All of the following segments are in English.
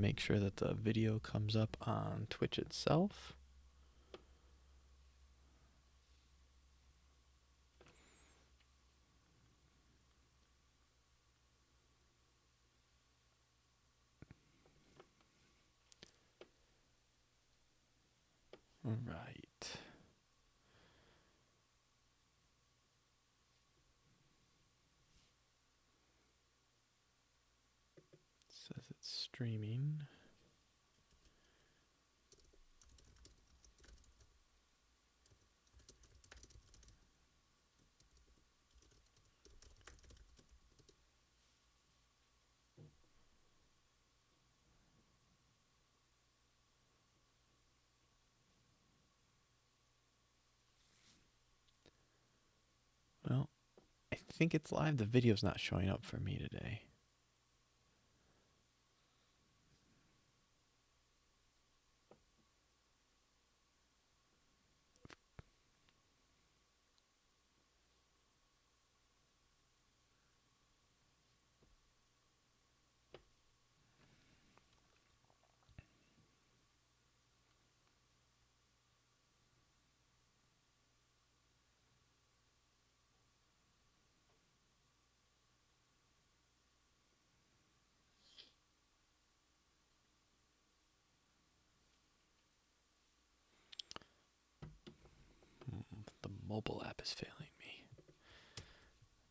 make sure that the video comes up on Twitch itself. Right. Says it's streaming. Well, I think it's live. The video's not showing up for me today. The mobile app is failing me.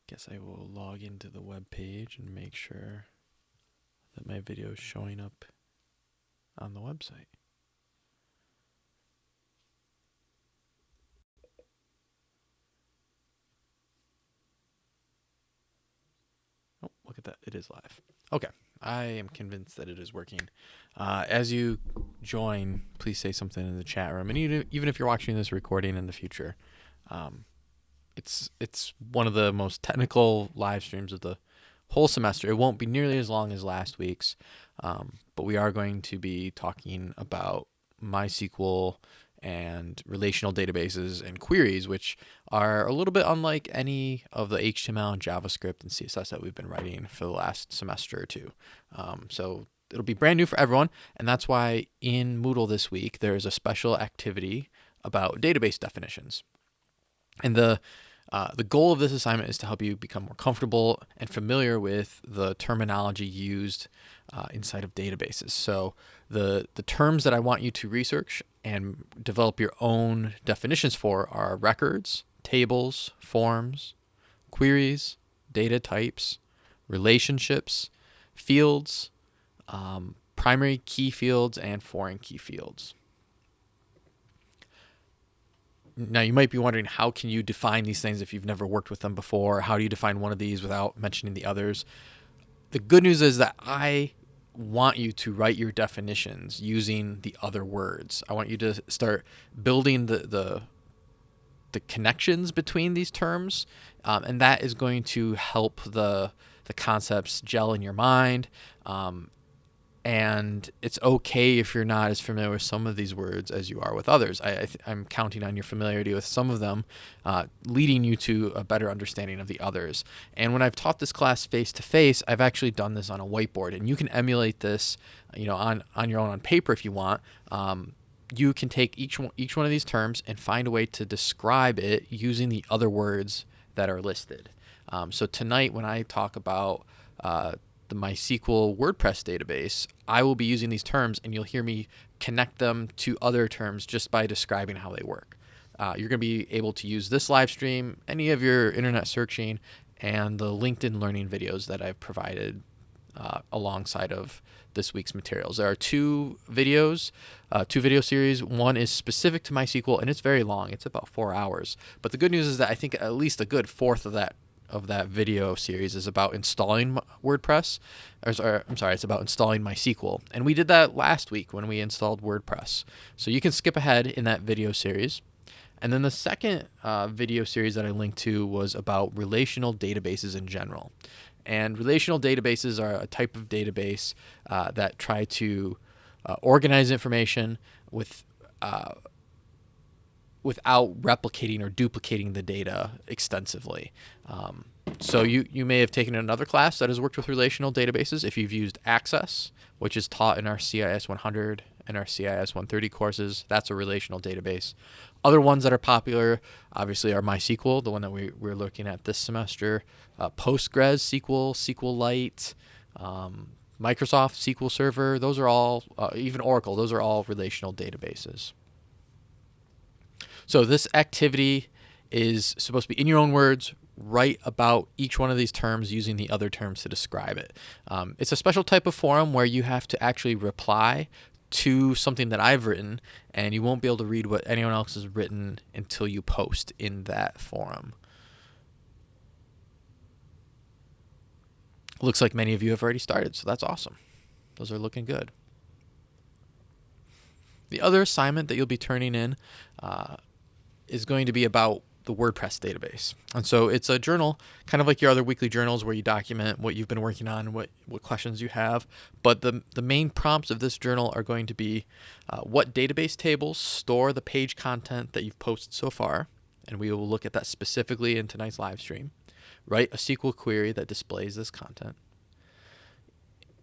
Guess I will log into the web page and make sure that my video is showing up on the website. Oh, look at that. It is live. Okay. I am convinced that it is working. Uh, as you join, please say something in the chat room. And even even if you're watching this recording in the future, um, it's it's one of the most technical live streams of the whole semester. It won't be nearly as long as last week's, um, but we are going to be talking about MySQL and relational databases and queries, which are a little bit unlike any of the HTML and JavaScript and CSS that we've been writing for the last semester or two. Um, so it'll be brand new for everyone, and that's why in Moodle this week there's a special activity about database definitions. And the uh, the goal of this assignment is to help you become more comfortable and familiar with the terminology used uh, inside of databases. So the the terms that I want you to research and develop your own definitions for are records, tables, forms, queries, data types, relationships, fields, um, primary key fields, and foreign key fields. Now you might be wondering how can you define these things if you've never worked with them before? How do you define one of these without mentioning the others? The good news is that I want you to write your definitions using the other words. I want you to start building the the, the connections between these terms, um, and that is going to help the the concepts gel in your mind. Um, and it's okay if you're not as familiar with some of these words as you are with others. I, am counting on your familiarity with some of them, uh, leading you to a better understanding of the others. And when I've taught this class face to face, I've actually done this on a whiteboard, and you can emulate this, you know, on on your own on paper if you want. Um, you can take each one, each one of these terms and find a way to describe it using the other words that are listed. Um, so tonight, when I talk about uh, the MySQL WordPress database, I will be using these terms and you'll hear me connect them to other terms just by describing how they work. Uh, you're going to be able to use this live stream, any of your internet searching, and the LinkedIn learning videos that I've provided uh, alongside of this week's materials. There are two videos, uh, two video series. One is specific to MySQL and it's very long. It's about four hours. But the good news is that I think at least a good fourth of that of that video series is about installing WordPress. Or, or, I'm sorry, it's about installing MySQL. And we did that last week when we installed WordPress. So you can skip ahead in that video series. And then the second uh, video series that I linked to was about relational databases in general. And relational databases are a type of database uh, that try to uh, organize information with uh, without replicating or duplicating the data extensively. Um, so you, you may have taken another class that has worked with relational databases. If you've used Access, which is taught in our CIS 100 and our CIS 130 courses, that's a relational database. Other ones that are popular, obviously, are MySQL, the one that we, we're looking at this semester, uh, Postgres SQL, SQLite, um, Microsoft SQL Server. Those are all, uh, even Oracle, those are all relational databases. So this activity is supposed to be in your own words, write about each one of these terms using the other terms to describe it. Um, it's a special type of forum where you have to actually reply to something that I've written, and you won't be able to read what anyone else has written until you post in that forum. Looks like many of you have already started, so that's awesome. Those are looking good. The other assignment that you'll be turning in uh, is going to be about the WordPress database. And so it's a journal, kind of like your other weekly journals where you document what you've been working on, what, what questions you have. But the, the main prompts of this journal are going to be uh, what database tables store the page content that you've posted so far. And we will look at that specifically in tonight's live stream. Write a SQL query that displays this content.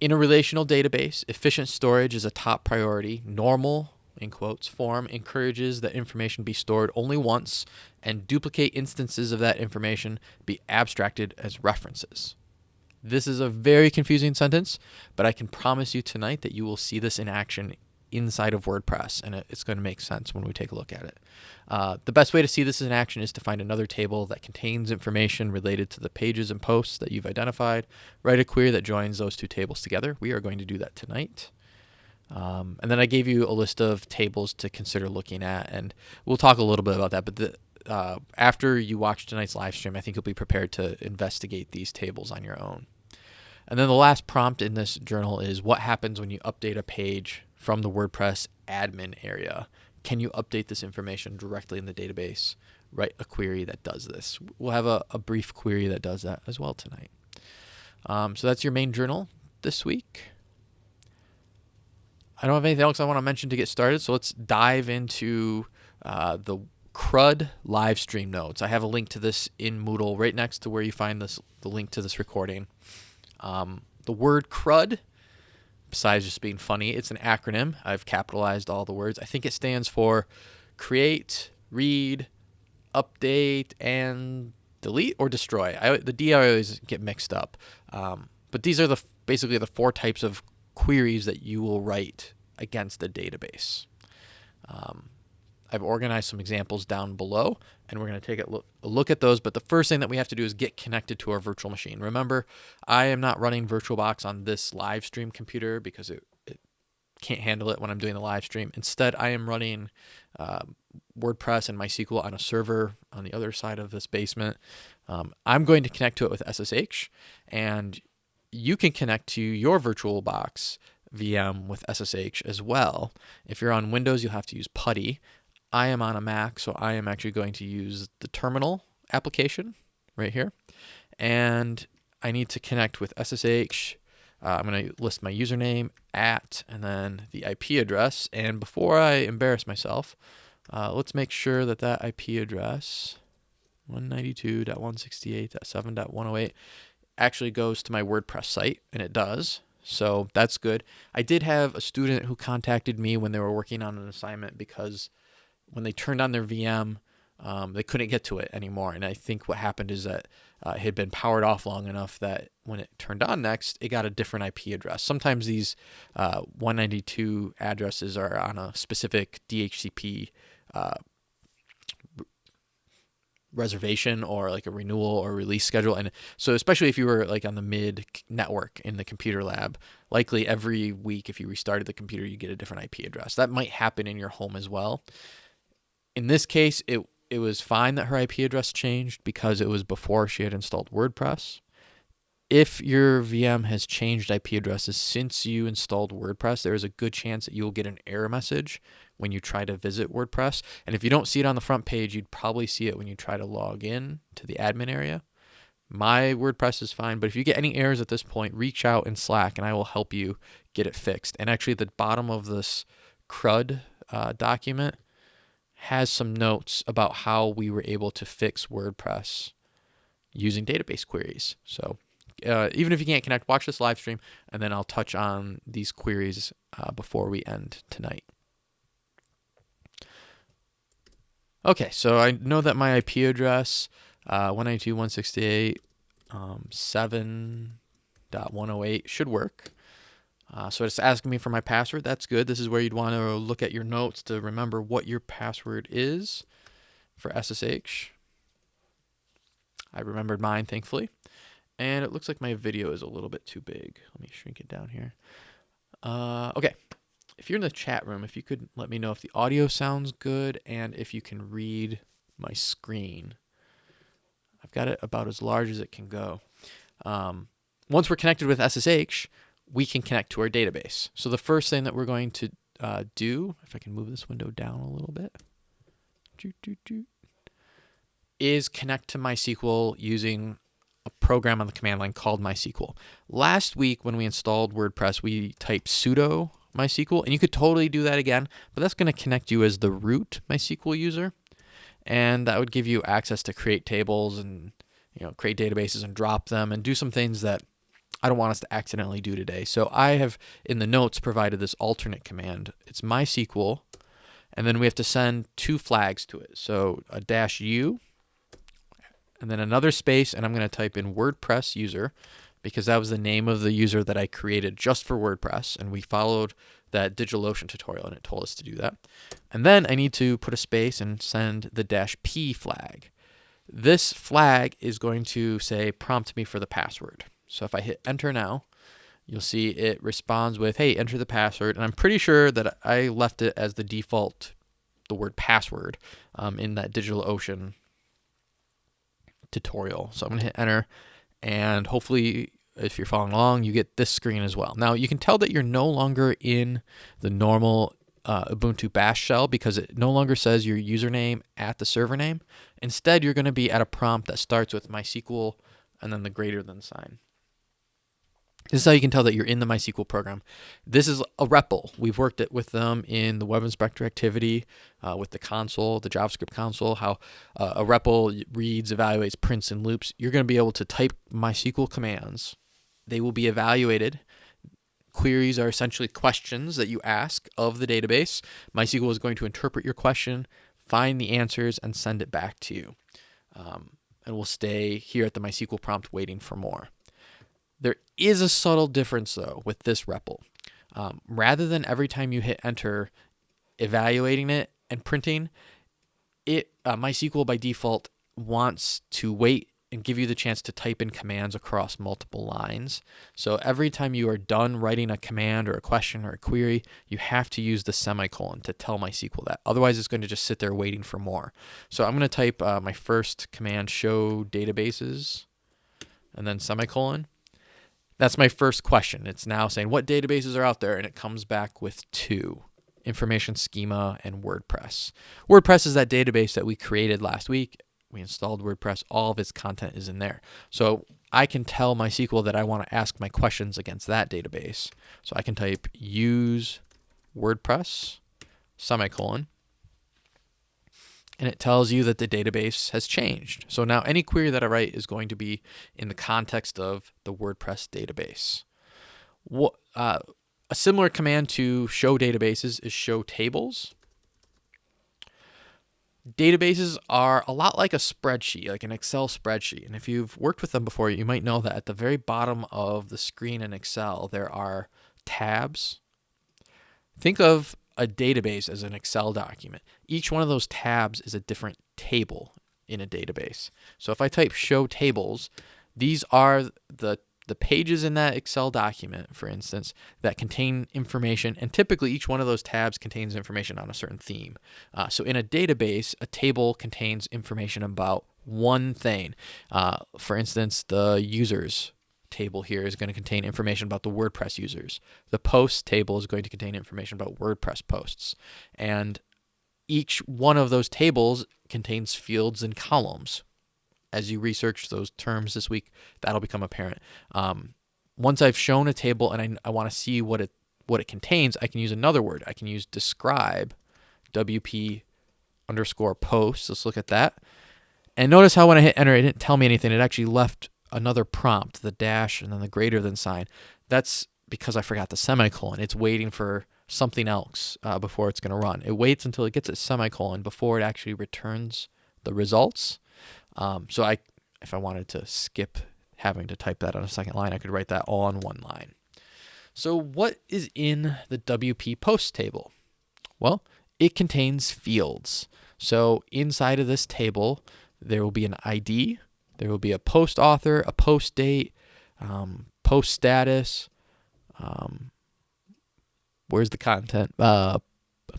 In a relational database, efficient storage is a top priority. Normal in quotes, form encourages that information be stored only once and duplicate instances of that information be abstracted as references. This is a very confusing sentence, but I can promise you tonight that you will see this in action inside of WordPress, and it's going to make sense when we take a look at it. Uh, the best way to see this in action is to find another table that contains information related to the pages and posts that you've identified. Write a query that joins those two tables together. We are going to do that tonight. Um, and then I gave you a list of tables to consider looking at, and we'll talk a little bit about that. But the, uh, after you watch tonight's live stream, I think you'll be prepared to investigate these tables on your own. And then the last prompt in this journal is what happens when you update a page from the WordPress admin area? Can you update this information directly in the database? Write a query that does this. We'll have a, a brief query that does that as well tonight. Um, so that's your main journal this week. I don't have anything else I want to mention to get started, so let's dive into uh, the CRUD live stream notes. I have a link to this in Moodle right next to where you find this the link to this recording. Um, the word CRUD, besides just being funny, it's an acronym. I've capitalized all the words. I think it stands for create, read, update, and delete or destroy. I, the D I always get mixed up. Um, but these are the basically the four types of queries that you will write against a database. Um, I've organized some examples down below, and we're going to take a look, at those. But the first thing that we have to do is get connected to our virtual machine. Remember, I am not running VirtualBox on this live stream computer because it, it can't handle it when I'm doing the live stream. Instead, I am running uh, WordPress and MySQL on a server on the other side of this basement. Um, I'm going to connect to it with SSH, and you can connect to your VirtualBox VM with SSH as well. If you're on Windows, you'll have to use PuTTY. I am on a Mac, so I am actually going to use the terminal application right here. And I need to connect with SSH. Uh, I'm going to list my username at and then the IP address. And before I embarrass myself, uh, let's make sure that that IP address 192.168.7.108 actually goes to my WordPress site, and it does. So that's good. I did have a student who contacted me when they were working on an assignment because when they turned on their VM, um, they couldn't get to it anymore. And I think what happened is that uh, it had been powered off long enough that when it turned on next, it got a different IP address. Sometimes these uh, 192 addresses are on a specific DHCP uh, reservation or like a renewal or release schedule. And so, especially if you were like on the mid network in the computer lab, likely every week, if you restarted the computer, you get a different IP address. That might happen in your home as well. In this case, it it was fine that her IP address changed because it was before she had installed WordPress if your VM has changed IP addresses since you installed WordPress, there is a good chance that you will get an error message when you try to visit WordPress. And if you don't see it on the front page, you'd probably see it when you try to log in to the admin area. My WordPress is fine, but if you get any errors at this point, reach out in Slack and I will help you get it fixed. And actually, the bottom of this CRUD uh, document, has some notes about how we were able to fix WordPress using database queries. So uh, even if you can't connect, watch this live stream, and then I'll touch on these queries uh, before we end tonight. Okay, so I know that my IP address, uh, 192.168, um, 7.108 should work. Uh, so it's asking me for my password. That's good. This is where you'd want to look at your notes to remember what your password is for SSH. I remembered mine, thankfully. And it looks like my video is a little bit too big. Let me shrink it down here. Uh, okay. If you're in the chat room, if you could let me know if the audio sounds good and if you can read my screen. I've got it about as large as it can go. Um, once we're connected with SSH, we can connect to our database. So the first thing that we're going to uh, do, if I can move this window down a little bit, is connect to MySQL using a program on the command line called MySQL. Last week when we installed WordPress, we typed sudo MySQL, and you could totally do that again, but that's going to connect you as the root MySQL user, and that would give you access to create tables and you know create databases and drop them and do some things that I don't want us to accidentally do today. So I have in the notes provided this alternate command. It's MySQL, and then we have to send two flags to it. So a dash u and then another space, and I'm going to type in WordPress user because that was the name of the user that I created just for WordPress, and we followed that DigitalOcean tutorial, and it told us to do that. And then I need to put a space and send the dash p flag. This flag is going to say prompt me for the password. So if I hit enter now, you'll see it responds with, hey, enter the password. And I'm pretty sure that I left it as the default, the word password um, in that DigitalOcean tutorial. So I'm going to hit enter and hopefully if you're following along, you get this screen as well. Now you can tell that you're no longer in the normal uh, Ubuntu bash shell because it no longer says your username at the server name. Instead, you're going to be at a prompt that starts with MySQL and then the greater than sign. This is how you can tell that you're in the MySQL program. This is a REPL. We've worked it with them in the Web Inspector activity, uh, with the console, the JavaScript console, how uh, a REPL reads, evaluates, prints, and loops. You're going to be able to type MySQL commands. They will be evaluated. Queries are essentially questions that you ask of the database. MySQL is going to interpret your question, find the answers, and send it back to you. Um, and we'll stay here at the MySQL prompt waiting for more. There is a subtle difference though with this REPL. Um, rather than every time you hit enter, evaluating it and printing, it uh, MySQL by default wants to wait and give you the chance to type in commands across multiple lines. So every time you are done writing a command or a question or a query, you have to use the semicolon to tell MySQL that. Otherwise, it's going to just sit there waiting for more. So I'm going to type uh, my first command, show databases, and then semicolon. That's my first question. It's now saying what databases are out there, and it comes back with two information schema and WordPress. WordPress is that database that we created last week. We installed WordPress. All of its content is in there. So I can tell MySQL that I want to ask my questions against that database. So I can type use WordPress semicolon and it tells you that the database has changed. So now any query that I write is going to be in the context of the WordPress database. What, uh, a similar command to show databases is show tables. Databases are a lot like a spreadsheet, like an Excel spreadsheet. And if you've worked with them before, you might know that at the very bottom of the screen in Excel, there are tabs. Think of a database as an Excel document. Each one of those tabs is a different table in a database. So if I type show tables, these are the the pages in that Excel document, for instance, that contain information, and typically each one of those tabs contains information on a certain theme. Uh, so in a database, a table contains information about one thing. Uh, for instance, the users table here is going to contain information about the WordPress users. The posts table is going to contain information about WordPress posts. And each one of those tables contains fields and columns. As you research those terms this week, that'll become apparent. Um, once I've shown a table and I, I want to see what it what it contains, I can use another word. I can use describe, WP underscore post. Let's look at that. And notice how when I hit enter, it didn't tell me anything. It actually left another prompt, the dash and then the greater than sign. That's because I forgot the semicolon. It's waiting for something else uh, before it's going to run. It waits until it gets a semicolon before it actually returns the results. Um, so I, if I wanted to skip having to type that on a second line, I could write that all on one line. So what is in the WP post table? Well, it contains fields. So inside of this table, there will be an ID, there will be a post author, a post date, um, post status, um, where's the content? Uh,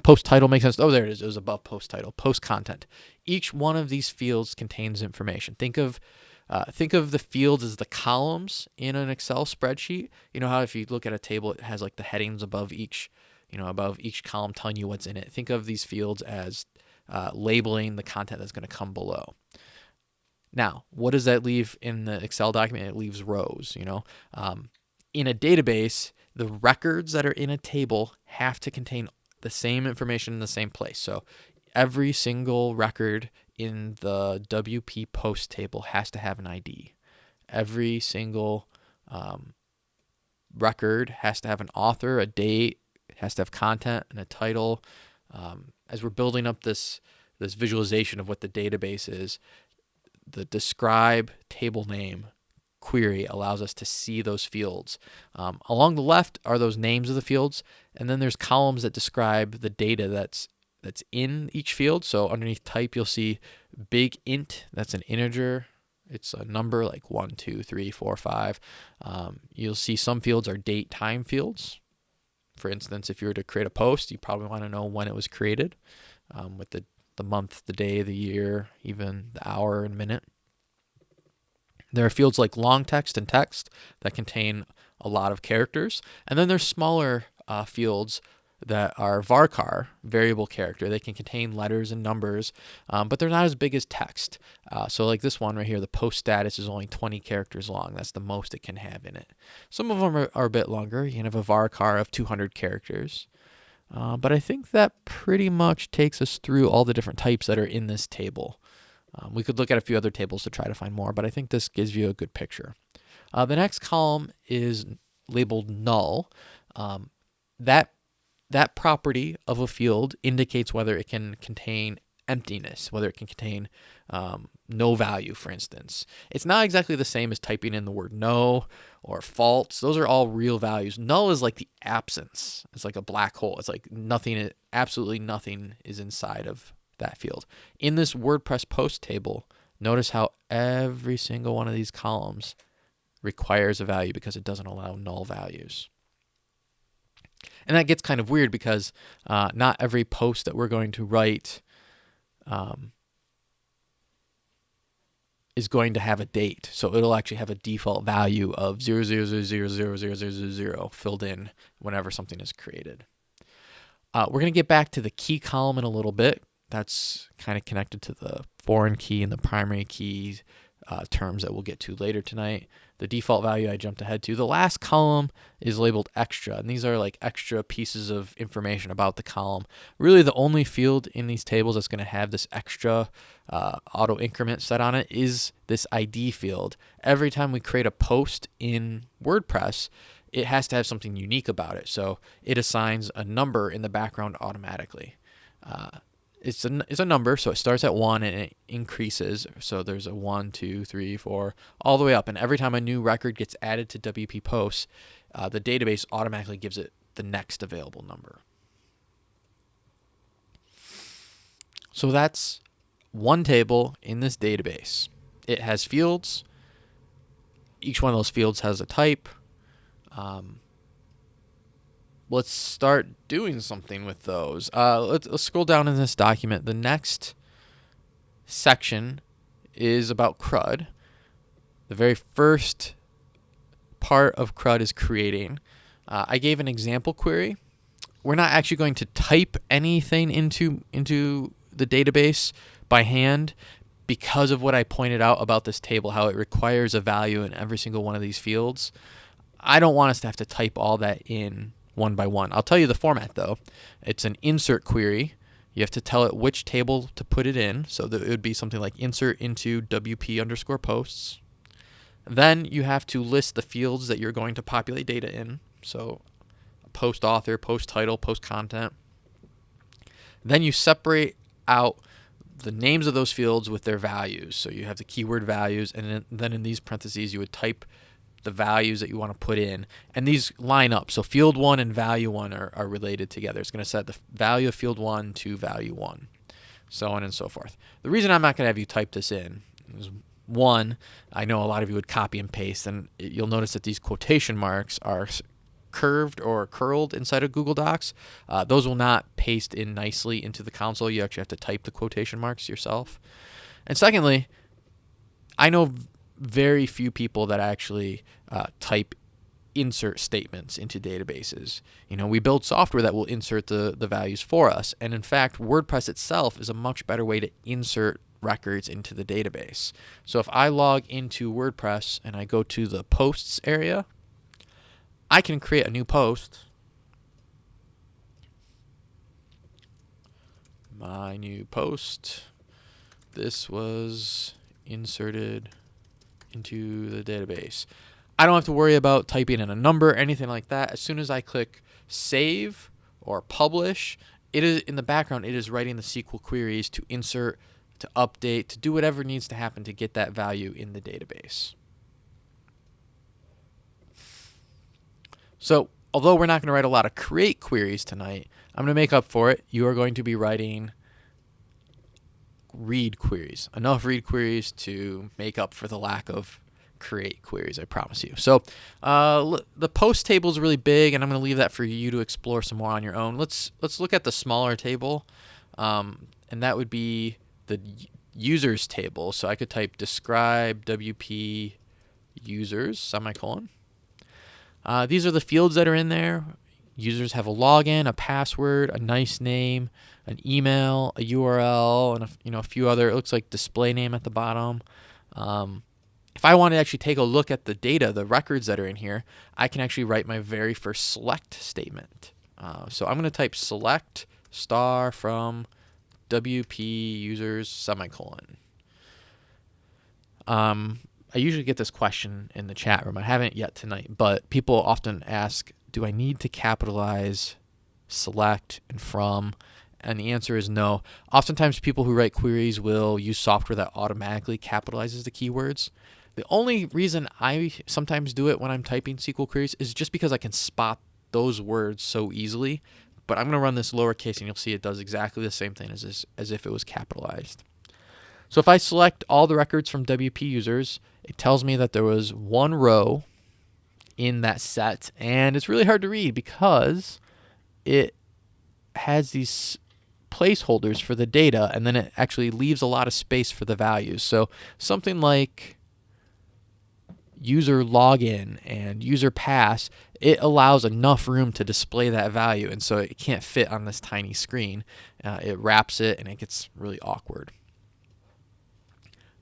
post title makes sense. Oh, there it is. It was above post title. Post content. Each one of these fields contains information. Think of uh, think of the fields as the columns in an Excel spreadsheet. You know how if you look at a table, it has like the headings above each, you know, above each column telling you what's in it. Think of these fields as uh, labeling the content that's going to come below. Now, what does that leave in the Excel document? It leaves rows. You know, um, in a database, the records that are in a table have to contain the same information in the same place. So every single record in the WP post table has to have an ID. Every single um, record has to have an author, a date, has to have content and a title. Um, as we're building up this this visualization of what the database is, the describe table name query allows us to see those fields. Um, along the left are those names of the fields, and then there's columns that describe the data that's that's in each field. So underneath type, you'll see big int, that's an integer. It's a number like one, two, three, four, five. Um, you'll see some fields are date time fields. For instance, if you were to create a post, you probably want to know when it was created um, with the, the month, the day, the year, even the hour and minute. There are fields like long text and text that contain a lot of characters. And then there's smaller uh, fields that are varchar, variable character. They can contain letters and numbers, um, but they're not as big as text. Uh, so like this one right here, the post status is only 20 characters long. That's the most it can have in it. Some of them are, are a bit longer. You can have a varchar of 200 characters. Uh, but I think that pretty much takes us through all the different types that are in this table. Um, we could look at a few other tables to try to find more, but I think this gives you a good picture. Uh, the next column is labeled null. Um, that that property of a field indicates whether it can contain emptiness, whether it can contain um, no value, for instance. It's not exactly the same as typing in the word no or false. Those are all real values. Null is like the absence. It's like a black hole. It's like nothing, absolutely nothing is inside of that field. In this WordPress post table, notice how every single one of these columns requires a value because it doesn't allow null values. And that gets kind of weird because uh, not every post that we're going to write um, is going to have a date. So it'll actually have a default value of 000000000 filled in whenever something is created. Uh, we're going to get back to the key column in a little bit. That's kind of connected to the foreign key and the primary key uh, terms that we'll get to later tonight the default value I jumped ahead to. The last column is labeled extra, and these are like extra pieces of information about the column. Really, the only field in these tables that's going to have this extra uh, auto increment set on it is this ID field. Every time we create a post in WordPress, it has to have something unique about it. So it assigns a number in the background automatically. Uh, it's a, it's a number, so it starts at one and it increases. So there's a one, two, three, four, all the way up. And every time a new record gets added to WP Posts, uh, the database automatically gives it the next available number. So that's one table in this database. It has fields. Each one of those fields has a type. Um, let's start doing something with those. Uh, let's, let's scroll down in this document. The next section is about CRUD. The very first part of CRUD is creating. Uh, I gave an example query. We're not actually going to type anything into into the database by hand because of what I pointed out about this table, how it requires a value in every single one of these fields. I don't want us to have to type all that in one by one. I'll tell you the format though. It's an insert query You have to tell it which table to put it in. So that it would be something like insert into WP underscore posts. Then you have to list the fields that you're going to populate data in. So post author, post title, post content. Then you separate out the names of those fields with their values. So you have the keyword values, and then in these parentheses, you would type the values that you want to put in. And these line up. So field one and value one are, are related together. It's going to set the value of field one to value one, so on and so forth. The reason I'm not going to have you type this in is one, I know a lot of you would copy and paste, and you'll notice that these quotation marks are curved or curled inside of Google Docs. Uh, those will not paste in nicely into the console. You actually have to type the quotation marks yourself. And secondly, I know very few people that actually uh, type insert statements into databases. You know, we build software that will insert the, the values for us. And in fact, WordPress itself is a much better way to insert records into the database. So if I log into WordPress and I go to the posts area, I can create a new post. My new post. This was inserted into the database. I don't have to worry about typing in a number, anything like that. As soon as I click save or publish, it is in the background, it is writing the SQL queries to insert, to update, to do whatever needs to happen to get that value in the database. So although we're not going to write a lot of create queries tonight, I'm going to make up for it. You are going to be writing read queries, enough read queries to make up for the lack of create queries, I promise you. So uh, the post table is really big, and I'm going to leave that for you to explore some more on your own. Let's let's look at the smaller table, um, and that would be the users table. So I could type describe WP users semicolon. Uh, these are the fields that are in there. Users have a login, a password, a nice name, an email, a URL, and a, you know a few other. It looks like display name at the bottom. Um, if I want to actually take a look at the data, the records that are in here, I can actually write my very first select statement. Uh, so I'm going to type select star from WP users semicolon. Um, I usually get this question in the chat room. I haven't yet tonight, but people often ask, do I need to capitalize select and from? And the answer is no. Oftentimes, people who write queries will use software that automatically capitalizes the keywords. The only reason I sometimes do it when I'm typing SQL queries is just because I can spot those words so easily. But I'm going to run this lowercase and you'll see it does exactly the same thing as, this, as if it was capitalized. So if I select all the records from WP users, it tells me that there was one row in that set. And it's really hard to read because it has these placeholders for the data and then it actually leaves a lot of space for the values. So something like user login and user pass, it allows enough room to display that value. And so it can't fit on this tiny screen. Uh, it wraps it and it gets really awkward.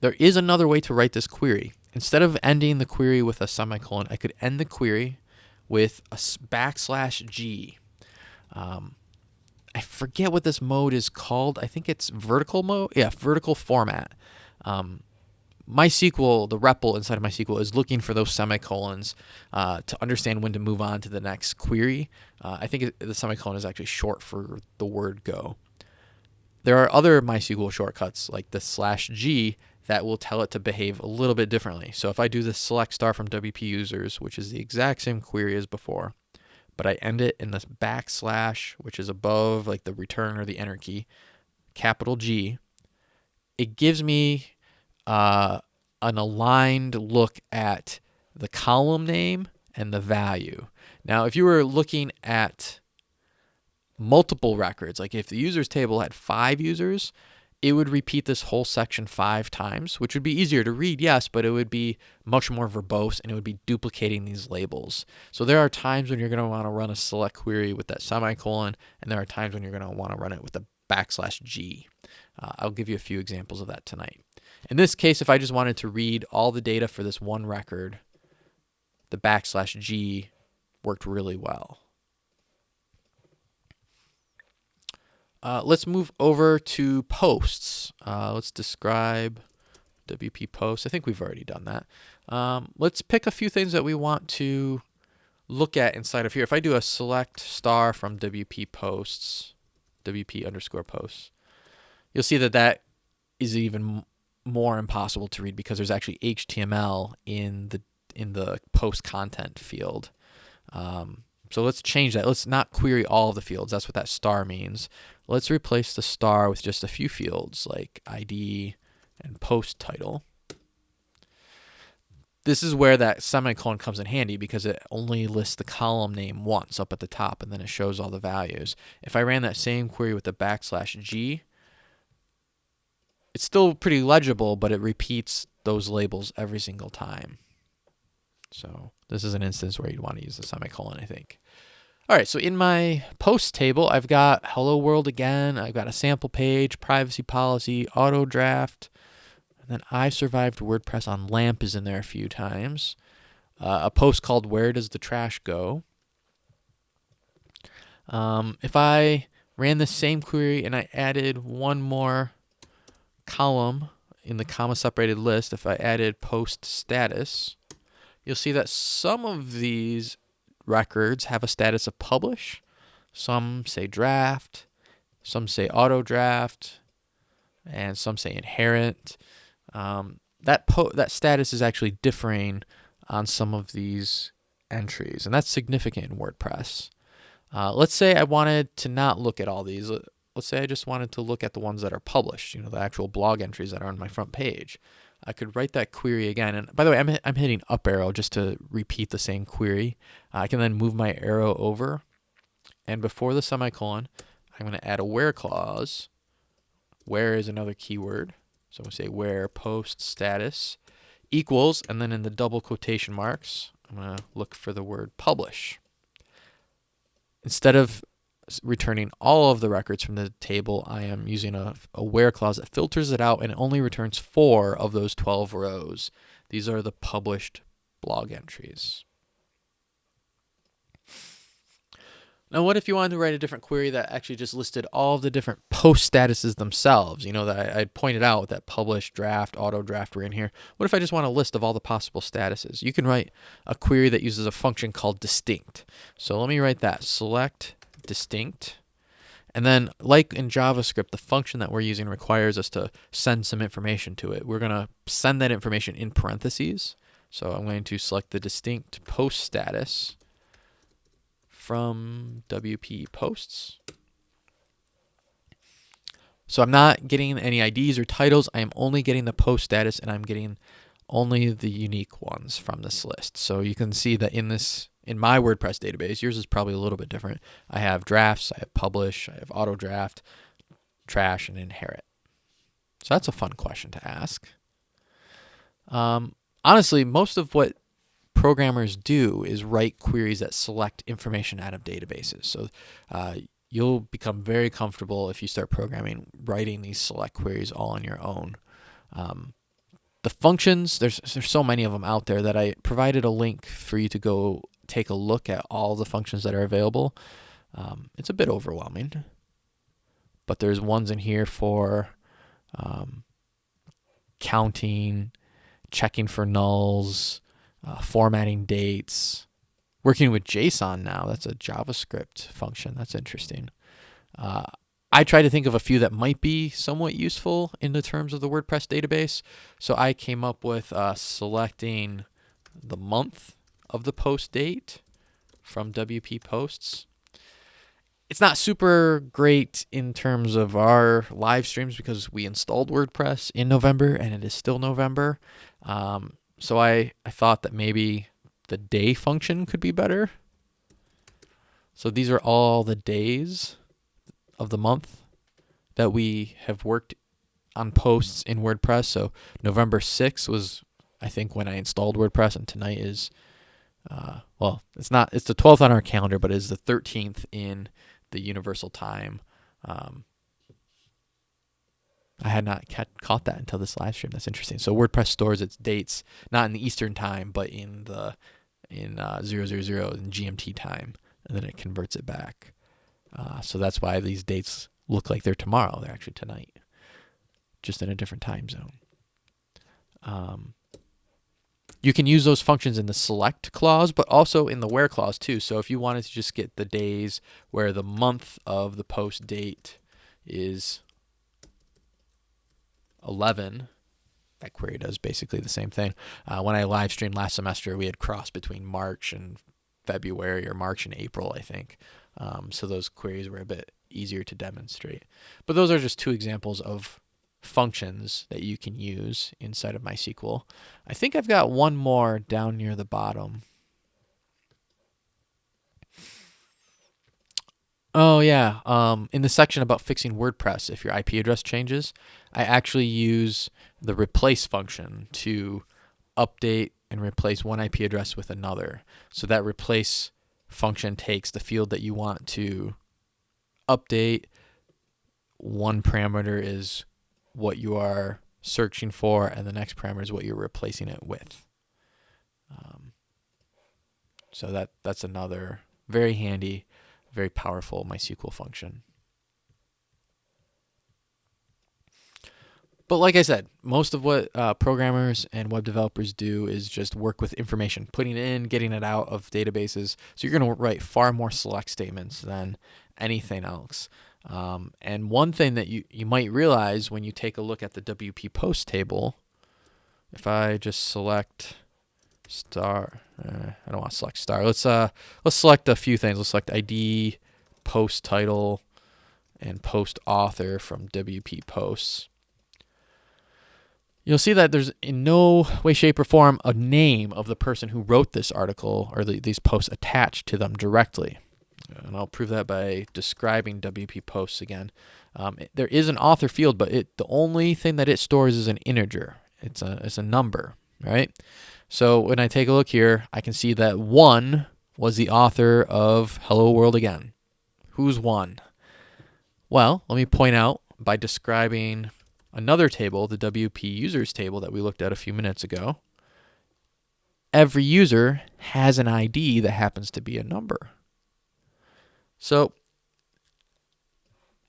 There is another way to write this query. Instead of ending the query with a semicolon, I could end the query with a backslash G. Um, I forget what this mode is called. I think it's vertical mode. Yeah, vertical format. Um, MySQL, the REPL inside of MySQL is looking for those semicolons uh, to understand when to move on to the next query. Uh, I think the semicolon is actually short for the word go. There are other MySQL shortcuts like the slash G that will tell it to behave a little bit differently. So if I do the select star from WP users, which is the exact same query as before, but I end it in this backslash, which is above like the return or the enter key, capital G, it gives me uh, an aligned look at the column name and the value. Now, if you were looking at multiple records, like if the users table had five users, it would repeat this whole section five times, which would be easier to read, yes, but it would be much more verbose and it would be duplicating these labels. So there are times when you're going to want to run a select query with that semicolon, and there are times when you're going to want to run it with a backslash G. will uh, give you a few examples of that tonight. In this case, if I just wanted to read all the data for this one record, the backslash G worked really well. Uh, let's move over to posts. Uh, let's describe WP posts. I think we've already done that. Um, let's pick a few things that we want to look at inside of here. If I do a select star from WP posts, WP underscore posts, you'll see that that is even more impossible to read because there's actually HTML in the in the post content field. Um, so let's change that. Let's not query all of the fields. That's what that star means. Let's replace the star with just a few fields like ID and post title. This is where that semicolon comes in handy because it only lists the column name once up at the top and then it shows all the values. If I ran that same query with the backslash G, it's still pretty legible, but it repeats those labels every single time. So this is an instance where you'd want to use the semicolon, I think. All right, so in my post table, I've got hello world again. I've got a sample page, privacy policy, auto draft, and then I survived WordPress on LAMP is in there a few times. Uh, a post called Where Does the Trash Go? Um, if I ran the same query and I added one more column in the comma separated list, if I added post status, you'll see that some of these records have a status of publish. Some say draft, some say auto draft, and some say inherit. Um, that that status is actually differing on some of these entries, and that's significant in WordPress. Uh, let's say I wanted to not look at all these. Let's say I just wanted to look at the ones that are published, you know, the actual blog entries that are on my front page. I could write that query again. And by the way, I'm, I'm hitting up arrow just to repeat the same query. Uh, I can then move my arrow over. And before the semicolon, I'm going to add a where clause. Where is another keyword. So we say where post status equals, and then in the double quotation marks, I'm going to look for the word publish. Instead of returning all of the records from the table, I am using a, a where clause that filters it out and it only returns four of those 12 rows. These are the published blog entries. Now, what if you wanted to write a different query that actually just listed all of the different post statuses themselves? You know, that I, I pointed out that published, draft, auto draft were in here. What if I just want a list of all the possible statuses? You can write a query that uses a function called distinct. So let me write that. Select distinct. And then, like in JavaScript, the function that we're using requires us to send some information to it. We're going to send that information in parentheses. So I'm going to select the distinct post status from WP posts. So I'm not getting any IDs or titles. I am only getting the post status and I'm getting only the unique ones from this list. So you can see that in this in my WordPress database, yours is probably a little bit different. I have drafts, I have publish, I have auto draft, trash, and inherit. So that's a fun question to ask. Um, honestly, most of what programmers do is write queries that select information out of databases. So uh, you'll become very comfortable if you start programming writing these select queries all on your own. Um, the functions, there's there's so many of them out there that I provided a link for you to go take a look at all the functions that are available. Um, it's a bit overwhelming, but there's ones in here for um, counting, checking for nulls, uh, formatting dates, working with JSON now. That's a JavaScript function. That's interesting. Uh, I try to think of a few that might be somewhat useful in the terms of the WordPress database. So I came up with uh, selecting the month of the post date from WP Posts. It's not super great in terms of our live streams because we installed WordPress in November and it is still November. Um, so I, I thought that maybe the day function could be better. So these are all the days of the month that we have worked on posts in WordPress. So November 6th was, I think, when I installed WordPress, and tonight is uh, well, it's not, it's the 12th on our calendar, but it is the 13th in the universal time. Um, I had not caught that until this live stream. That's interesting. So WordPress stores its dates not in the Eastern time, but in the in uh, 000 in GMT time, and then it converts it back. Uh, so that's why these dates look like they're tomorrow. They're actually tonight, just in a different time zone. Um, you can use those functions in the select clause, but also in the where clause too. So if you wanted to just get the days where the month of the post date is 11, that query does basically the same thing. Uh, when I live streamed last semester, we had crossed between March and February or March and April, I think. Um, so those queries were a bit easier to demonstrate. But those are just two examples of functions that you can use inside of MySQL. I think I've got one more down near the bottom. Oh yeah, um, in the section about fixing WordPress, if your IP address changes, I actually use the replace function to update and replace one IP address with another. So that replace function takes the field that you want to update. One parameter is what you are searching for, and the next parameter is what you're replacing it with. Um, so that that's another very handy very powerful MySQL function. But like I said, most of what uh, programmers and web developers do is just work with information, putting it in, getting it out of databases. So you're going to write far more select statements than anything else. Um, and one thing that you, you might realize when you take a look at the WP post table, if I just select star. Uh, I don't want to select star. Let's uh let's select a few things. Let's select ID, post title, and post author from WP posts. You'll see that there's in no way, shape, or form a name of the person who wrote this article or the, these posts attached to them directly. And I'll prove that by describing WP posts again. Um, it, there is an author field, but it the only thing that it stores is an integer. It's a it's a number, right? So when I take a look here, I can see that one was the author of Hello World Again. Who's one? Well, let me point out by describing another table, the WP users table that we looked at a few minutes ago. Every user has an ID that happens to be a number. So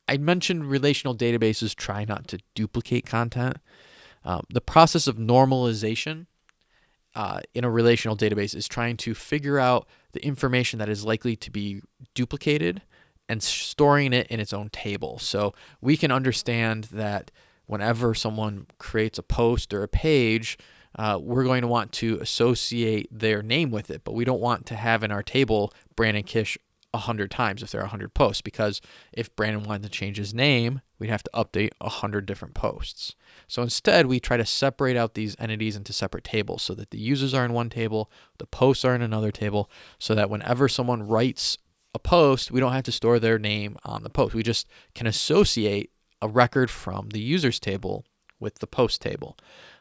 I mentioned relational databases try not to duplicate content. Um, the process of normalization uh, in a relational database is trying to figure out the information that is likely to be duplicated and storing it in its own table. So we can understand that whenever someone creates a post or a page, uh, we're going to want to associate their name with it, but we don't want to have in our table Brandon Kish 100 times if there are 100 posts because if Brandon wanted to change his name, we'd have to update 100 different posts. So instead, we try to separate out these entities into separate tables so that the users are in one table, the posts are in another table, so that whenever someone writes a post, we don't have to store their name on the post. We just can associate a record from the users table with the post table.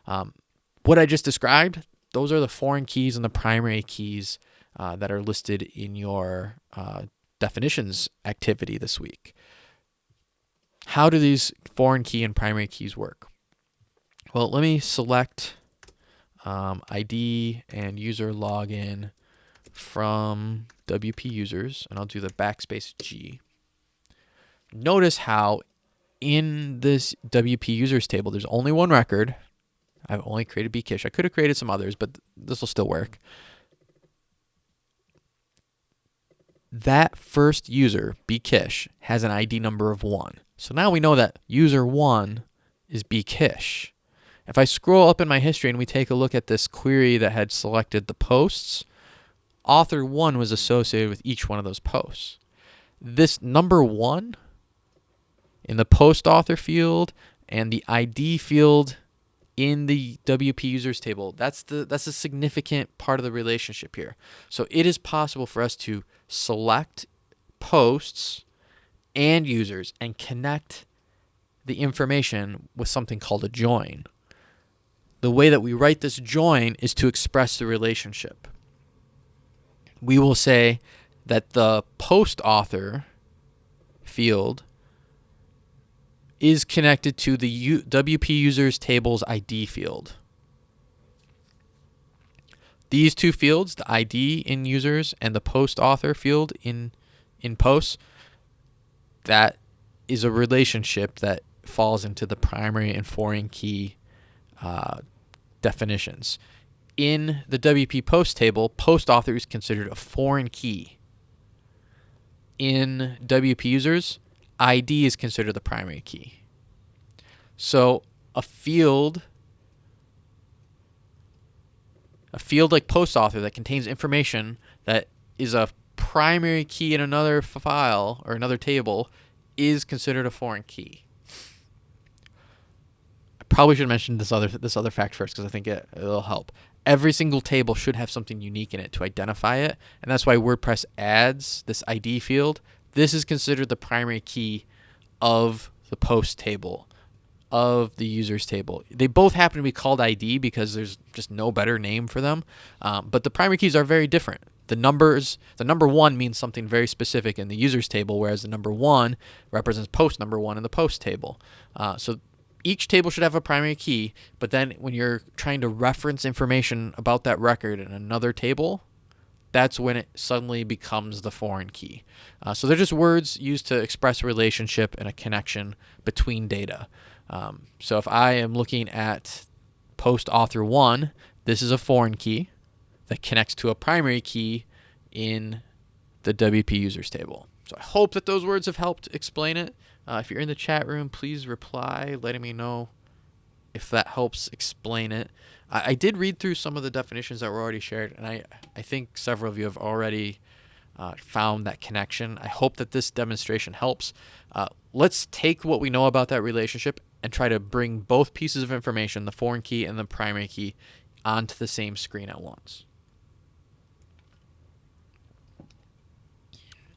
Um, what I just described, those are the foreign keys and the primary keys uh, that are listed in your uh, definitions activity this week. How do these foreign key and primary keys work? Well, let me select um, ID and user login from WP users, and I'll do the backspace G. Notice how in this WP users table, there's only one record. I've only created bkish. I could have created some others, but this will still work. That first user, bkish, has an ID number of 1. So now we know that user 1 is bkish. If I scroll up in my history and we take a look at this query that had selected the posts, author 1 was associated with each one of those posts. This number 1 in the post author field and the ID field in the WP users table. That's the that's a significant part of the relationship here. So it is possible for us to select posts and users and connect the information with something called a join. The way that we write this join is to express the relationship. We will say that the post author field is connected to the U WP users tables ID field. These two fields, the ID in users and the post author field in in posts, that is a relationship that falls into the primary and foreign key uh, definitions. In the WP post table, post author is considered a foreign key. In WP users, ID is considered the primary key. So a field a field like post author that contains information that is a primary key in another file or another table is considered a foreign key. I probably should mention this other this other fact first because I think it, it'll help. Every single table should have something unique in it to identify it, and that's why WordPress adds this ID field. This is considered the primary key of the post table of the users table. They both happen to be called ID because there's just no better name for them. Um, but the primary keys are very different. The numbers, the number one means something very specific in the users table, whereas the number one represents post number one in the post table. Uh, so each table should have a primary key, but then when you're trying to reference information about that record in another table, that's when it suddenly becomes the foreign key. Uh, so they're just words used to express a relationship and a connection between data. Um, so if I am looking at post author one, this is a foreign key that connects to a primary key in the WP users table. So I hope that those words have helped explain it. Uh, if you're in the chat room, please reply letting me know if that helps explain it. I, I, did read through some of the definitions that were already shared, and I, I think several of you have already uh, found that connection. I hope that this demonstration helps. Uh, let's take what we know about that relationship and try to bring both pieces of information, the foreign key and the primary key, onto the same screen at once.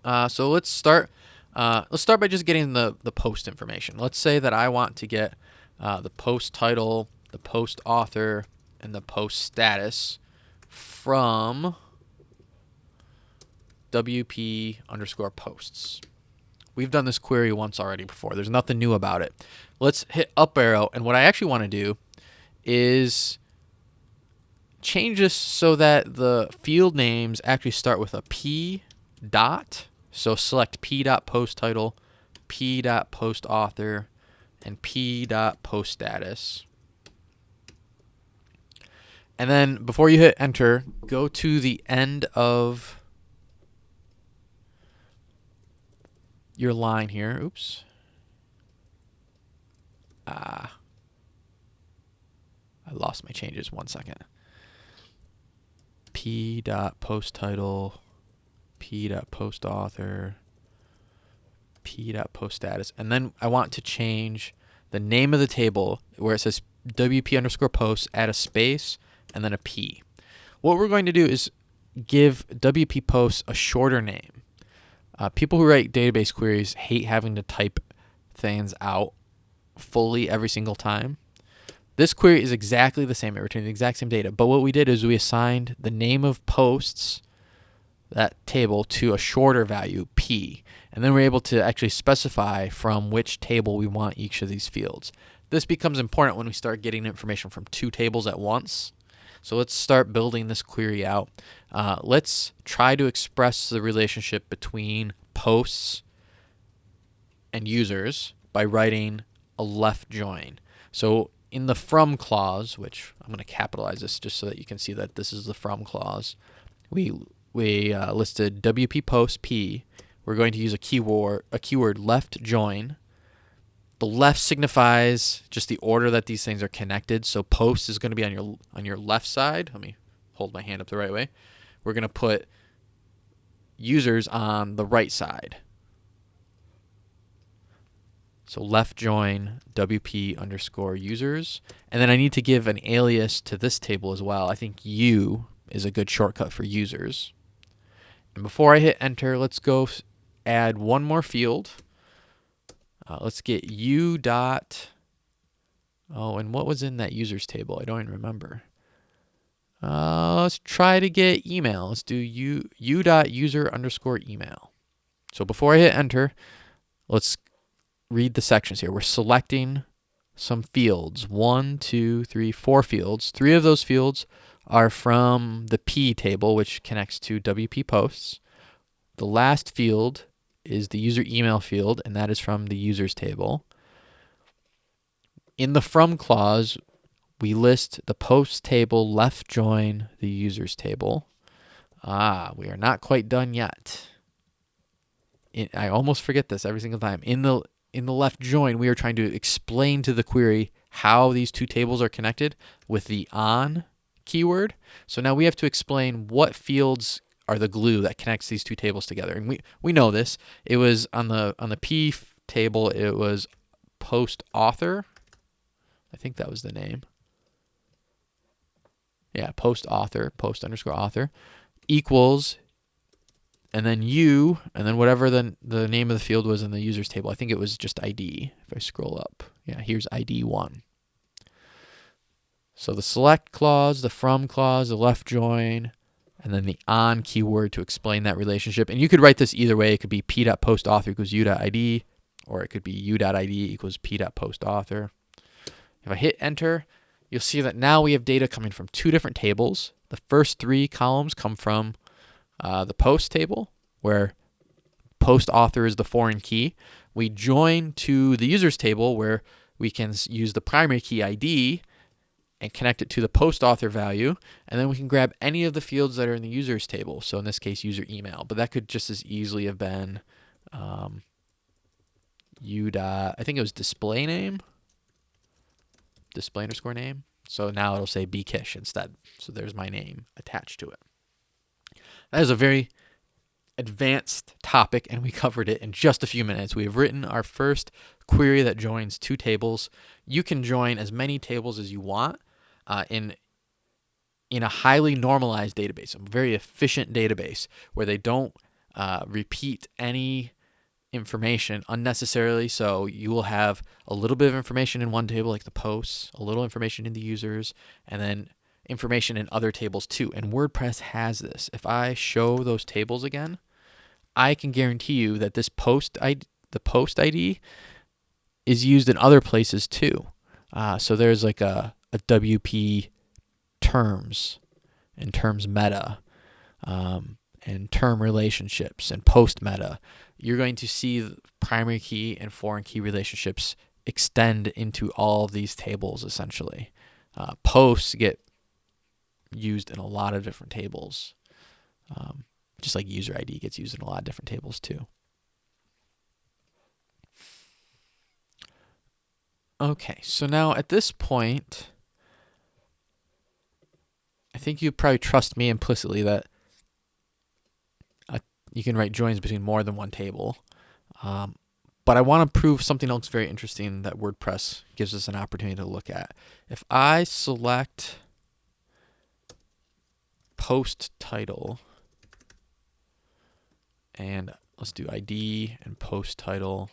Uh, so let's start. Uh, let's start by just getting the the post information. Let's say that I want to get uh, the post title, the post author, and the post status from WP underscore posts. We've done this query once already before. There's nothing new about it. Let's hit up arrow. And what I actually want to do is change this so that the field names actually start with a P dot. So select P dot post title, P dot post author, and P dot post status. And then before you hit enter, go to the end of your line here. Oops. Ah. I lost my changes. One second. P dot post title, P dot post author, P dot post status, and then I want to change the name of the table where it says WP underscore post, add a space, and then a P. What we're going to do is give WP posts a shorter name. Uh, people who write database queries hate having to type things out fully every single time. This query is exactly the same. It returns the exact same data. But what we did is we assigned the name of posts, that table, to a shorter value, P. And then we're able to actually specify from which table we want each of these fields. This becomes important when we start getting information from two tables at once. So let's start building this query out. Uh, let's try to express the relationship between posts and users by writing a left join. So in the from clause, which I'm going to capitalize this just so that you can see that this is the from clause, we we uh, listed WP post P. We're going to use a keyword a keyword left join the left signifies just the order that these things are connected. So post is going to be on your on your left side. Let me hold my hand up the right way. We're going to put users on the right side. So left join WP underscore users. And then I need to give an alias to this table as well. I think U is a good shortcut for users. And before I hit enter, let's go add one more field. Uh, let's get u dot. Oh, and what was in that users table? I don't even remember. Uh, let's try to get email. Let's do u u dot user underscore email. So before I hit enter, let's read the sections here. We're selecting some fields. One, two, three, four fields. Three of those fields are from the P table, which connects to WP posts. The last field is the user email field, and that is from the users table. In the from clause, we list the post table left join the users table. Ah, we are not quite done yet. In, I almost forget this every single time. In the in the left join, we are trying to explain to the query how these two tables are connected with the on keyword. So now we have to explain what fields are the glue that connects these two tables together. And we, we know this. It was on the on the P table, it was post author. I think that was the name. Yeah, post author, post underscore author equals and then you, and then whatever the, the name of the field was in the users table. I think it was just ID. If I scroll up, yeah, here's ID one. So the select clause, the from clause, the left join, and then the on keyword to explain that relationship. And you could write this either way. It could be p.postauthor equals u.id, or it could be u.id equals p.postauthor. If I hit enter, you'll see that now we have data coming from two different tables. The first three columns come from uh, the post table, where post author is the foreign key. We join to the users table, where we can use the primary key ID and connect it to the post author value. And then we can grab any of the fields that are in the users table. So in this case, user email, but that could just as easily have been um, u dot, I think it was display name, display underscore name. So now it'll say bkish instead. So there's my name attached to it. That is a very advanced topic, and we covered it in just a few minutes. We have written our first query that joins two tables. You can join as many tables as you want uh, in in a highly normalized database, a very efficient database where they don't uh, repeat any information unnecessarily. So you will have a little bit of information in one table, like the posts, a little information in the users, and then information in other tables too. And WordPress has this. If I show those tables again, I can guarantee you that this post ID, the post ID is used in other places too. Uh, so there's like a, a WP terms and terms meta um, and term relationships and post meta. You're going to see primary key and foreign key relationships extend into all of these tables essentially. Uh, posts get used in a lot of different tables. Um, just like user ID gets used in a lot of different tables too. Okay, so now at this point, I think you probably trust me implicitly that uh, you can write joins between more than one table. Um, but I want to prove something else very interesting that WordPress gives us an opportunity to look at. If I select post title and let's do ID and post title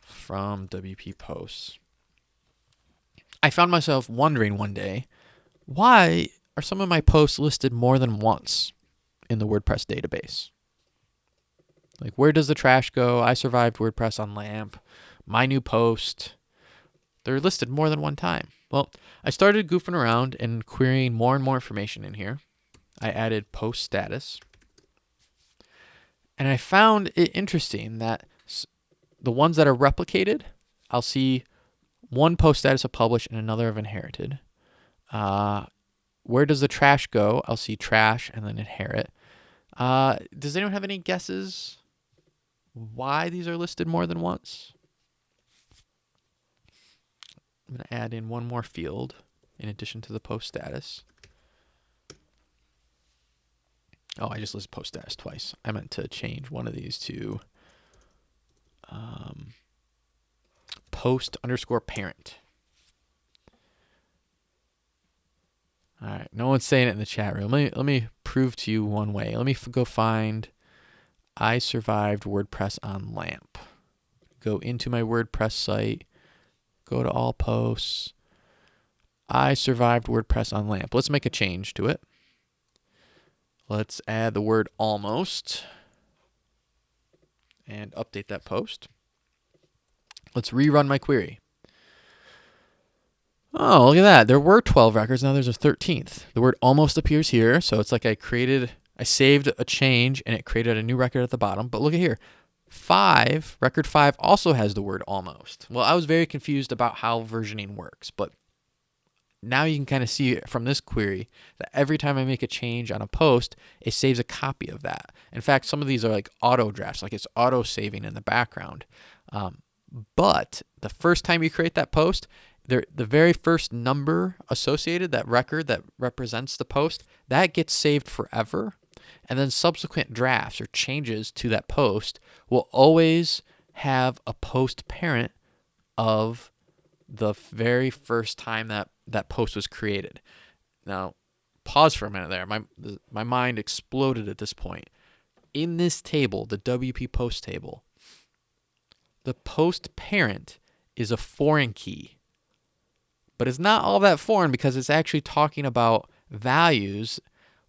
from WP posts. I found myself wondering one day, why are some of my posts listed more than once in the WordPress database? Like, where does the trash go? I survived WordPress on LAMP. My new post. They're listed more than one time. Well, I started goofing around and querying more and more information in here. I added post status. And I found it interesting that the ones that are replicated, I'll see one post status of published and another of inherited. Uh, where does the trash go? I'll see trash and then inherit. Uh, does anyone have any guesses why these are listed more than once? I'm going to add in one more field in addition to the post status. Oh, I just listed post status twice. I meant to change one of these to um, post underscore parent. All right, no one's saying it in the chat room. Let me let me prove to you one way. Let me go find I survived WordPress on LAMP. Go into my WordPress site Go to all posts. I survived WordPress on LAMP. Let's make a change to it. Let's add the word almost and update that post. Let's rerun my query. Oh, look at that. There were 12 records. Now there's a 13th. The word almost appears here. So it's like I created I saved a change and it created a new record at the bottom. But look at here. Five, record five also has the word almost. Well, I was very confused about how versioning works, but now you can kind of see from this query that every time I make a change on a post, it saves a copy of that. In fact, some of these are like auto drafts, like it's auto saving in the background. Um, but the first time you create that post, the very first number associated, that record that represents the post, that gets saved forever. And then subsequent drafts or changes to that post will always have a post parent of the very first time that that post was created. Now, pause for a minute there. My my mind exploded at this point. In this table, the WP post table, the post parent is a foreign key. But it's not all that foreign because it's actually talking about values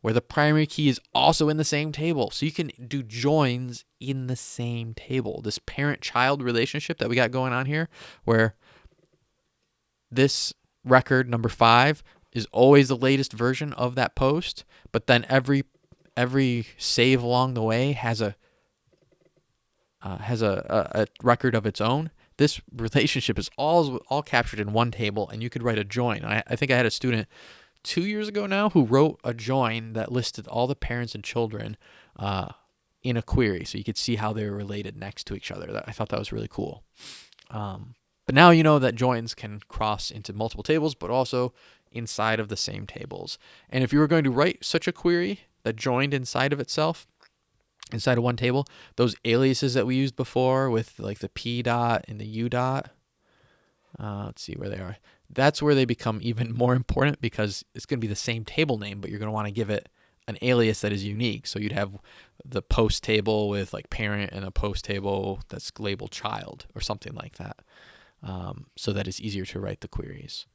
where the primary key is also in the same table. So you can do joins in the same table. This parent child relationship that we got going on here, where this record number five is always the latest version of that post, but then every every save along the way has a uh, has a, a, a record of its own. This relationship is all all captured in one table, and you could write a join. I, I think I had a student two years ago now who wrote a join that listed all the parents and children uh, in a query, so you could see how they were related next to each other. I thought that was really cool. Um, but now you know that joins can cross into multiple tables, but also inside of the same tables. And if you were going to write such a query that joined inside of itself, inside of one table, those aliases that we used before with like the p dot and the u dot, uh, let's see where they are. That's where they become even more important because it's going to be the same table name, but you're going to want to give it an alias that is unique. So you'd have the post table with like parent and a post table that's labeled child or something like that um, so that it's easier to write the queries.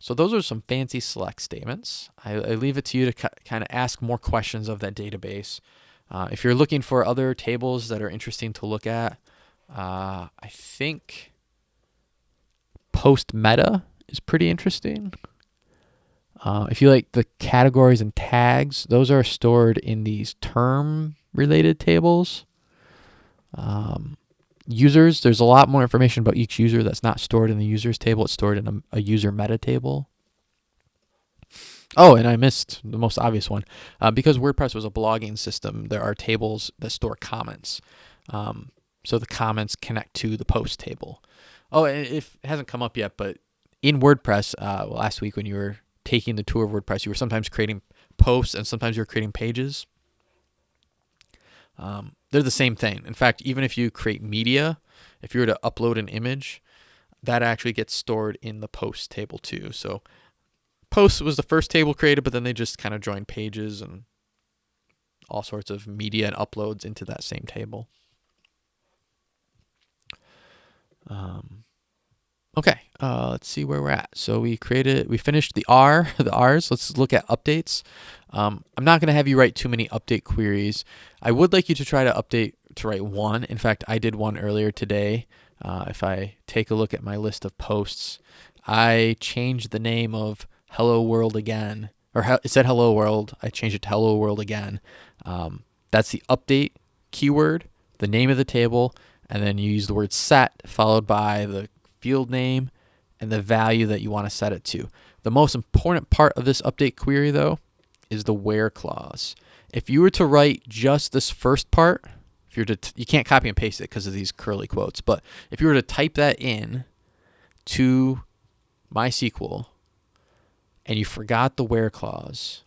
So those are some fancy select statements. I, I leave it to you to kind of ask more questions of that database. Uh, if you're looking for other tables that are interesting to look at, uh, I think post meta is pretty interesting. Uh, if you like the categories and tags, those are stored in these term related tables. Um, users, there's a lot more information about each user that's not stored in the users table. It's stored in a, a user meta table. Oh, and I missed the most obvious one. Uh, because WordPress was a blogging system, there are tables that store comments. Um, so the comments connect to the post table. Oh, and it hasn't come up yet, but in WordPress, uh, last week when you were taking the tour of WordPress, you were sometimes creating posts and sometimes you were creating pages. Um, they're the same thing. In fact, even if you create media, if you were to upload an image, that actually gets stored in the post table too. So post was the first table created, but then they just kind of joined pages and all sorts of media and uploads into that same table. Um, okay, uh, let's see where we're at. So we created, we finished the R, the R's. Let's look at updates. Um, I'm not going to have you write too many update queries. I would like you to try to update to write one. In fact, I did one earlier today. Uh, if I take a look at my list of posts, I changed the name of Hello World again, or it said Hello World. I changed it to Hello World again. Um, that's the update keyword, the name of the table, and then you use the word set followed by the field name and the value that you want to set it to. The most important part of this update query, though, is the where clause. If you were to write just this first part, if you're to you can't copy and paste it because of these curly quotes, but if you were to type that in to MySQL and you forgot the where clause,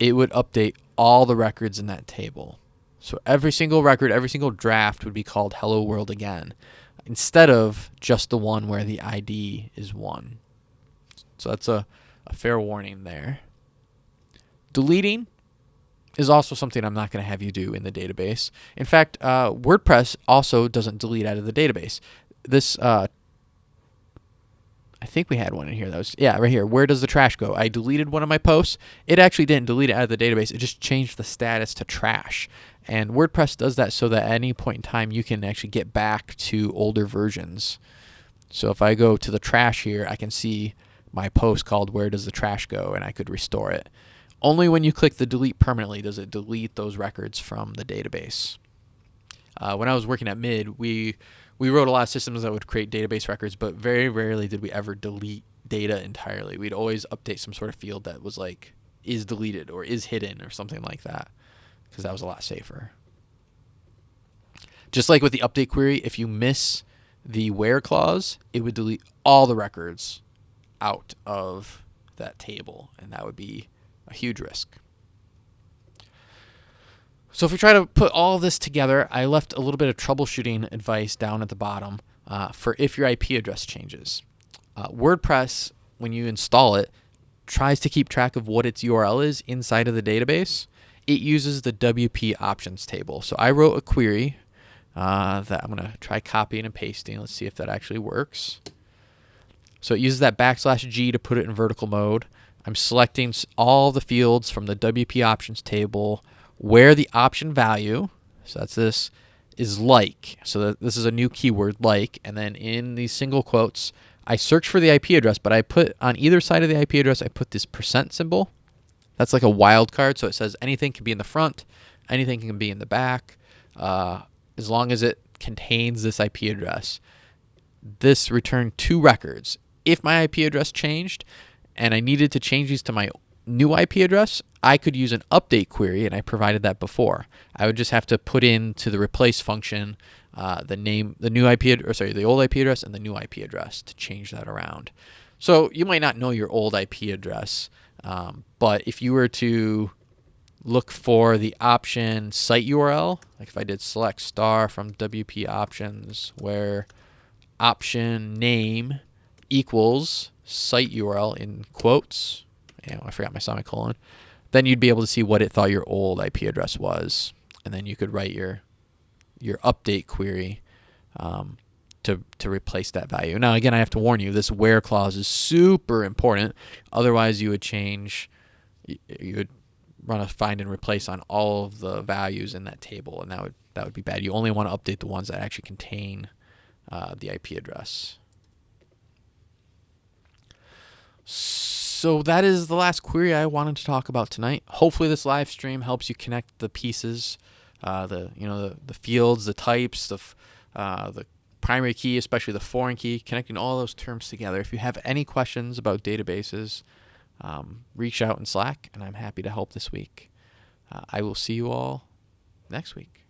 it would update all the records in that table. So every single record, every single draft would be called hello world again instead of just the one where the ID is 1. So that's a, a fair warning there. Deleting is also something I'm not going to have you do in the database. In fact, uh, WordPress also doesn't delete out of the database. This, uh, I think we had one in here that was, yeah, right here. Where does the trash go? I deleted one of my posts. It actually didn't delete it out of the database. It just changed the status to trash. And WordPress does that so that at any point in time you can actually get back to older versions. So if I go to the trash here, I can see my post called Where Does the Trash Go? and I could restore it. Only when you click the delete permanently does it delete those records from the database. Uh, when I was working at Mid, we we wrote a lot of systems that would create database records, but very rarely did we ever delete data entirely. We'd always update some sort of field that was like is deleted or is hidden or something like that because that was a lot safer. Just like with the update query, if you miss the where clause, it would delete all the records out of that table, and that would be a huge risk. So if we try to put all this together, I left a little bit of troubleshooting advice down at the bottom uh, for if your IP address changes. Uh, WordPress, when you install it, tries to keep track of what its URL is inside of the database. It uses the WP options table. So I wrote a query uh, that I'm going to try copying and pasting. Let's see if that actually works. So it uses that backslash G to put it in vertical mode. I'm selecting all the fields from the WP options table where the option value, so that's this, is like. So this is a new keyword, like, and then in these single quotes, I search for the IP address, but I put on either side of the IP address, I put this percent symbol. That's like a wildcard, so it says anything can be in the front, anything can be in the back, uh, as long as it contains this IP address. This returned two records. If my IP address changed and I needed to change these to my new IP address, I could use an update query, and I provided that before. I would just have to put into the replace function uh, the name, the new IP, or sorry, the old IP address and the new IP address to change that around. So you might not know your old IP address, um, but if you were to look for the option site URL, like if I did select star from WP options, where option name equals site URL in quotes, you know, I forgot my semicolon, then you'd be able to see what it thought your old IP address was. And then you could write your your update query um, to, to replace that value. Now, again, I have to warn you, this where clause is super important. Otherwise, you would change, you would run a find and replace on all of the values in that table, and that would that would be bad. You only want to update the ones that actually contain uh, the IP address. So that is the last query I wanted to talk about tonight. Hopefully this live stream helps you connect the pieces, uh, the you know the, the fields, the types, the uh, the primary key, especially the foreign key, connecting all those terms together. If you have any questions about databases, um, reach out in Slack, and I'm happy to help this week. Uh, I will see you all next week.